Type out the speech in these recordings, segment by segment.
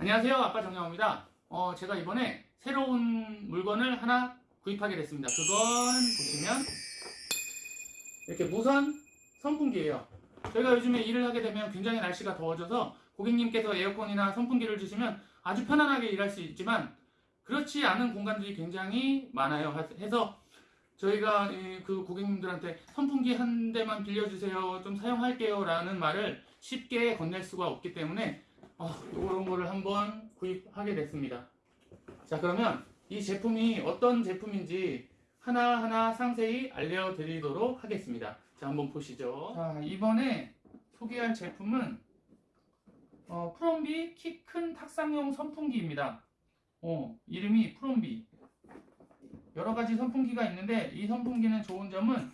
안녕하세요. 아빠 정영호입니다. 어, 제가 이번에 새로운 물건을 하나 구입하게 됐습니다. 그건 보시면 이렇게 무선 선풍기예요. 저희가 요즘에 일을 하게 되면 굉장히 날씨가 더워져서 고객님께서 에어컨이나 선풍기를 주시면 아주 편안하게 일할 수 있지만 그렇지 않은 공간들이 굉장히 많아요. 해서 저희가 이, 그 고객님들한테 선풍기 한 대만 빌려주세요. 좀 사용할게요. 라는 말을 쉽게 건넬 수가 없기 때문에 어, 이런 거를 한번 구입하게 됐습니다. 자 그러면 이 제품이 어떤 제품인지 하나하나 상세히 알려드리도록 하겠습니다. 자 한번 보시죠. 자 이번에 소개할 제품은 어, 프롬비 키 큰 탁상용 선풍기입니다. 어, 이름이 프롬비 여러 가지 선풍기가 있는데 이 선풍기는 좋은 점은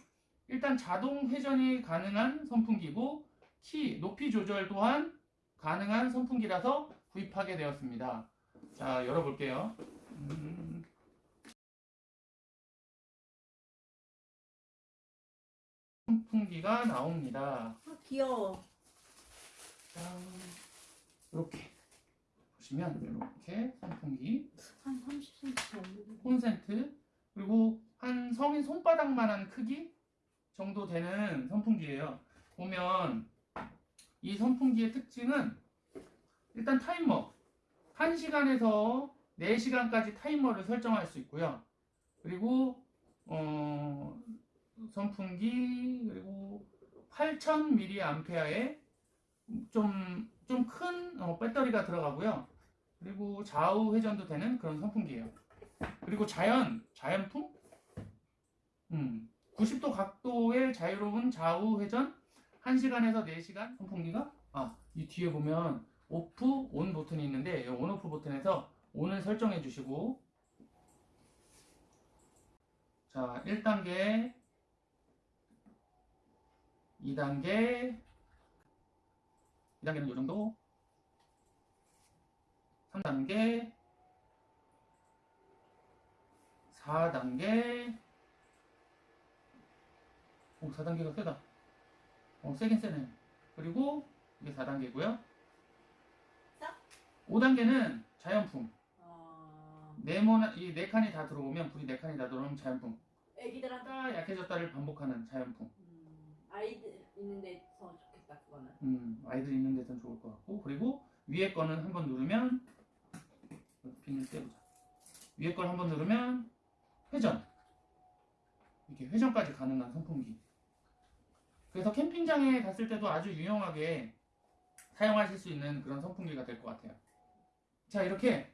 일단 자동 회전이 가능한 선풍기고 키 높이 조절 또한 가능한 선풍기라서 구입하게 되었습니다. 자, 열어볼게요. 음. 선풍기가 나옵니다. 아, 귀여워. 자, 이렇게 보시면 이렇게 선풍기 한 30cm 정도. 콘센트 그리고 한 성인 손바닥만한 크기 정도 되는 선풍기예요. 보면 이 선풍기의 특징은 일단 타이머 1시간에서 4시간까지 타이머를 설정할 수 있고요. 그리고 어, 선풍기 그리고 8000mAh의 좀 좀 큰 배터리가 들어가고요. 그리고 좌우 회전도 되는 그런 선풍기예요. 그리고 자연 자연풍 음, 90도 각도의 자유로운 좌우 회전 1시간에서 4시간? 선풍기가? 아, 이 뒤에 보면 오프, 온 버튼이 있는데 이 온, 오프 버튼에서 온을 설정해 주시고. 자, 1단계 2단계 2단계는 이 정도. 3단계 4단계. 오 4단계가 세다 어, 세긴 세네. 그리고 이게 4단계고요. 싹? 5단계는 자연풍. 아, 네모나 이네 칸이 다 들어오면 불이 네 칸이 다 들어오면 자연풍. 애기들한테 다 약해졌다를 반복하는 자연풍. 음, 아이들 있는데 더 좋겠다 그거는. 음, 아이들 있는 데선 좋을 것 같고 그리고 위에 거는 한 번 누르면 비닐 떼보자. 위에 걸 한 번 누르면 회전. 이렇게 회전까지 가능한 선풍기. 그래서 캠핑장에 갔을 때도 아주 유용하게 사용하실 수 있는 그런 선풍기가 될 것 같아요. 자, 이렇게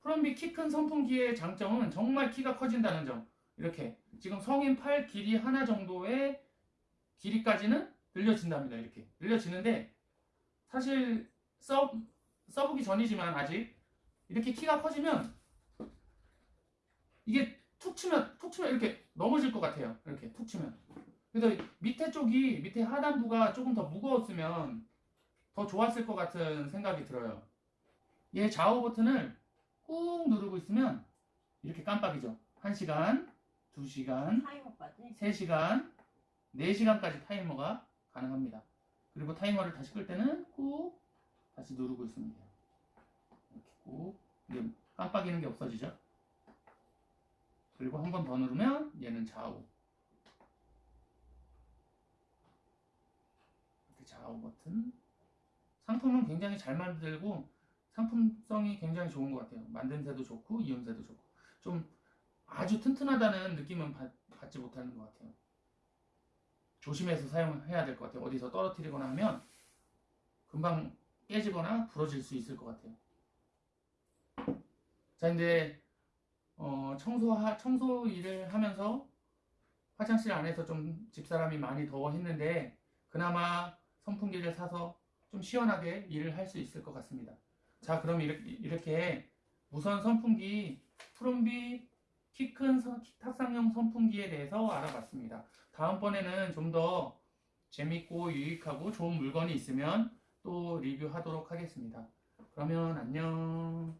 프롬비 키 큰 선풍기의 장점은 정말 키가 커진다는 점. 이렇게 지금 성인 팔 길이 하나 정도의 길이까지는 늘려진답니다. 이렇게 늘려지는데 사실 써 써보기 전이지만 아직 이렇게 키가 커지면 이게 툭 치면 툭 치면 이렇게 넘어질 것 같아요. 이렇게 툭 치면. 그래서 밑에 쪽이 밑에 하단부가 조금 더 무거웠으면 더 좋았을 것 같은 생각이 들어요. 얘 좌우 버튼을 꾹 누르고 있으면 이렇게 깜빡이죠. 1시간, 2시간, 타이머까지. 3시간, 4시간까지 타이머가 가능합니다. 그리고 타이머를 다시 끌 때는 꾹 다시 누르고 있습니다. 이렇게 꾹 깜빡이는 게 없어지죠. 그리고 한 번 더 누르면 얘는 좌우 이렇게 좌우 버튼 상품은 굉장히 잘 만들고 상품성이 굉장히 좋은 것 같아요. 만듦새도 좋고 이음새도 좋고 좀 아주 튼튼하다는 느낌은 받, 받지 못하는 것 같아요. 조심해서 사용해야 될 것 같아요. 어디서 떨어뜨리거나 하면 금방 깨지거나 부러질 수 있을 것 같아요. 자, 이제 어, 청소 청소 일을 하면서 화장실 안에서 좀 집사람이 많이 더워했는데 그나마 선풍기를 사서 좀 시원하게 일을 할 수 있을 것 같습니다. 자, 그럼 이렇게, 이렇게 무선 선풍기 프롬비 키 큰 탁상용 선풍기에 대해서 알아봤습니다. 다음번에는 좀 더 재밌고 유익하고 좋은 물건이 있으면 또 리뷰하도록 하겠습니다. 그러면 안녕.